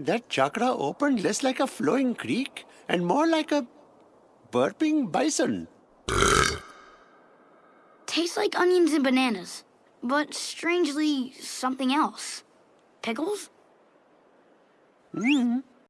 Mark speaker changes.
Speaker 1: That chakra opened less like a flowing creek and more like a burping bison.
Speaker 2: Tastes like onions and bananas, but strangely something else. Pickles?
Speaker 1: Mm.